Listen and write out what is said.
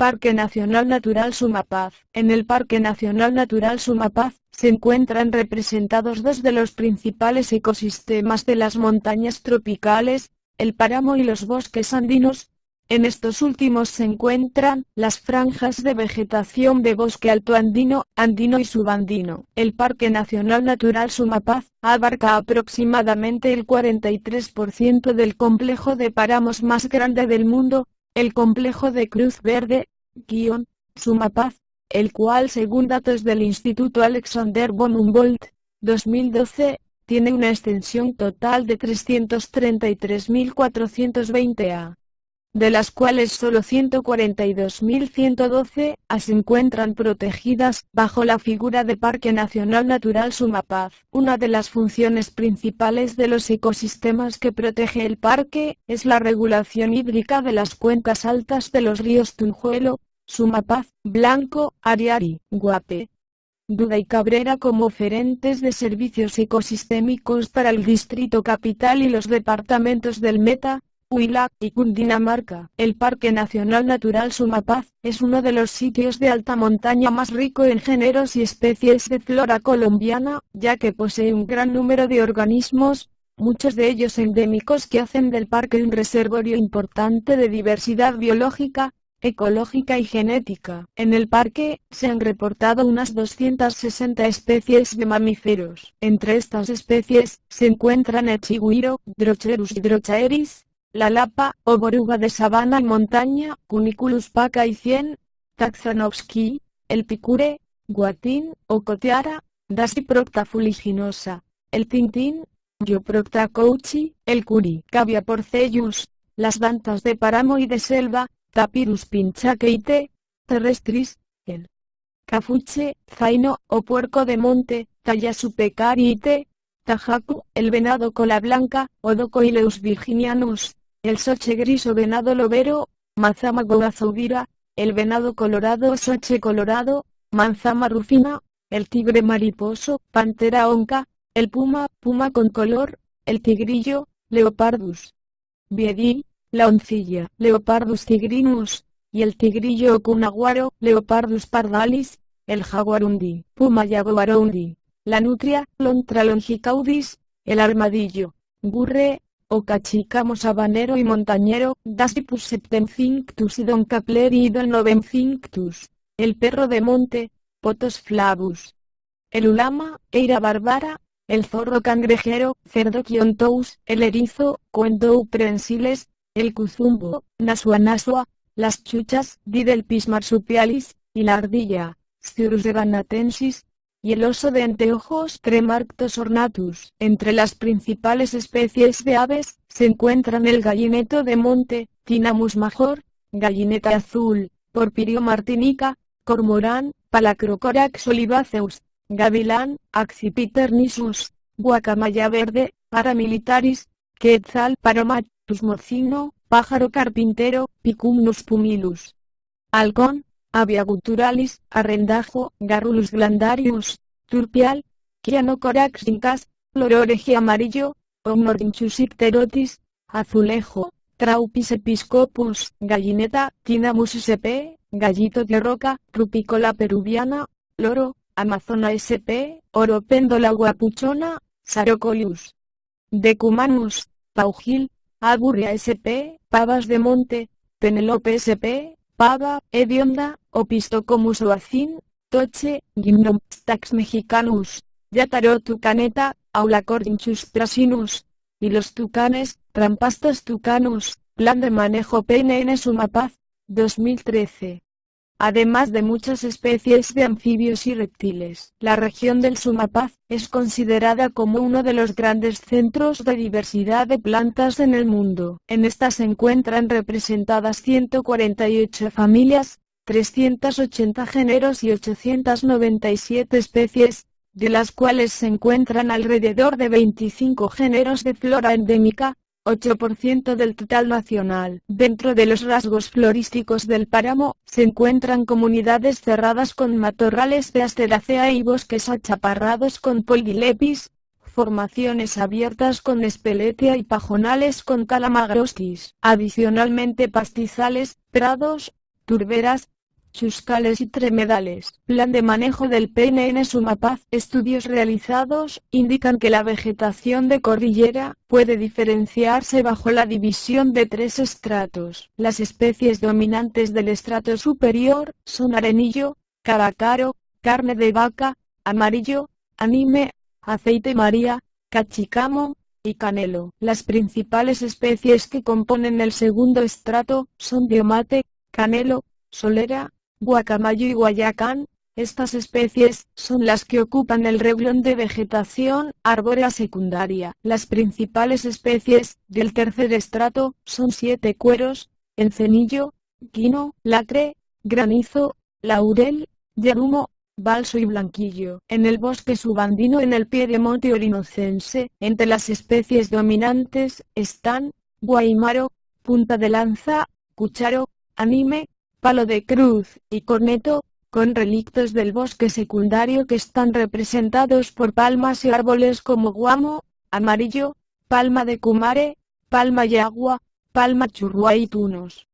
Parque Nacional Natural Sumapaz. En el Parque Nacional Natural Sumapaz, se encuentran representados dos de los principales ecosistemas de las montañas tropicales, el páramo y los bosques andinos, en estos últimos se encuentran las franjas de vegetación de bosque alto andino, andino y subandino. El Parque Nacional Natural Sumapaz abarca aproximadamente el 43% del complejo de páramos más grande del mundo, el complejo de Cruz Verde, guion, Sumapaz, el cual según datos del Instituto Alexander von Humboldt, 2012, tiene una extensión total de 333.420 a de las cuales solo 142.112 se encuentran protegidas bajo la figura de Parque Nacional Natural Sumapaz. Una de las funciones principales de los ecosistemas que protege el parque es la regulación hídrica de las cuencas altas de los ríos Tunjuelo, Sumapaz, Blanco, Ariari, Guape, Duda y Cabrera como oferentes de servicios ecosistémicos para el Distrito Capital y los departamentos del Meta, Huila y Cundinamarca. El Parque Nacional Natural Sumapaz es uno de los sitios de alta montaña más rico en géneros y especies de flora colombiana, ya que posee un gran número de organismos, muchos de ellos endémicos que hacen del parque un reservorio importante de diversidad biológica, ecológica y genética. En el parque, se han reportado unas 260 especies de mamíferos. Entre estas especies, se encuentran el chigüiro, Drocherus hydrochaeris, la lapa, o boruga de sabana y montaña, Cuniculus paca y cien, Taxanovsky, el picure, guatín, o coteara, Dasiprocta fuliginosa, el tintín, Dioprocta couchi, el curi, Cavia porcellus, las dantas de páramo y de selva, Tapirus pinchakeite, terrestris, el cafuche, zaino, o puerco de monte, Tayasupecarite, tajacu, el venado cola blanca, Odocoileus virginianus, el soche gris o venado lobero, Manzama goazubira, el venado colorado o soche colorado, manzama rufina, el tigre mariposo, pantera onca, el puma, puma con color, el tigrillo, leopardus. Biedí, la oncilla, leopardus tigrinus, y el tigrillo cunaguaro, leopardus pardalis, el jaguarundi, puma yaguarundi, la nutria, lontra longicaudis, el armadillo, burre, o cachicamos habanero y montañero, Dasipus septemcinctus y Don Capleri y Don novencinctus, el perro de monte, Potos flavus, el ulama, Eira barbara, el zorro cangrejero, cerdo quiontous, el erizo, Cuendou prensiles, el cuzumbo, Nasua las chuchas, Didelpis marsupialis, y la ardilla, Cirrus ganatensis, y el oso de anteojos Tremarctos ornatus. Entre las principales especies de aves, se encuentran el gallineto de monte, Tinamus major, gallineta azul, Porpirio martinica, cormorán, Palacrocorax olivaceus, gavilán, Accipiter nisus, guacamaya verde, paramilitaris, quetzal paromatus mocino, pájaro carpintero, Picumnus pumilus. Halcón, Avia guturalis, arrendajo, Garrulus glandarius, turpial, Chianocorax incas, lororegia amarillo, Omnorinchus icterotis, azulejo, Traupis episcopus, gallineta, Tinamus sp, gallito de roca, Rupicola peruviana, loro, Amazona sp, oropéndola guapuchona, Sarocolius. Decumanus, paugil, Aburria sp, pavas de monte, Penelope sp, pava, hedionda, Opistocomus oacin, toche, Gymnostax mexicanus, Yataro tucaneta, Aulacordinchus prasinus, y los tucanes, Trampastos tucanus, Plan de manejo PNN Sumapaz, 2013 además de muchas especies de anfibios y reptiles. La región del Sumapaz es considerada como uno de los grandes centros de diversidad de plantas en el mundo. En esta se encuentran representadas 148 familias, 380 géneros y 897 especies, de las cuales se encuentran alrededor de 25 géneros de flora endémica, 8% del total nacional. Dentro de los rasgos florísticos del páramo, se encuentran comunidades cerradas con matorrales de asteracea y bosques achaparrados con poldilepis, formaciones abiertas con espeletia y pajonales con calamagrostis. Adicionalmente pastizales, prados, turberas, chuscales y tremedales. Plan de manejo del PNN Sumapaz. Estudios realizados indican que la vegetación de cordillera puede diferenciarse bajo la división de tres estratos. Las especies dominantes del estrato superior son arenillo, caracaro, carne de vaca, amarillo, anime, aceite maría, cachicamo, y canelo. Las principales especies que componen el segundo estrato son diomate, canelo, solera, guacamayo y guayacán. Estas especies son las que ocupan el reglón de vegetación arbórea secundaria. Las principales especies del tercer estrato son siete cueros, encenillo, quino, lacre, granizo, laurel, yarumo, balso y blanquillo. En el bosque subandino en el Piedemonte orinocense, entre las especies dominantes, están, guaymaro, punta de lanza, cucharo, anime, palo de cruz, y corneto, con relictos del bosque secundario que están representados por palmas y árboles como guamo, amarillo, palma de cumare, palma y agua, palma churrua y tunos.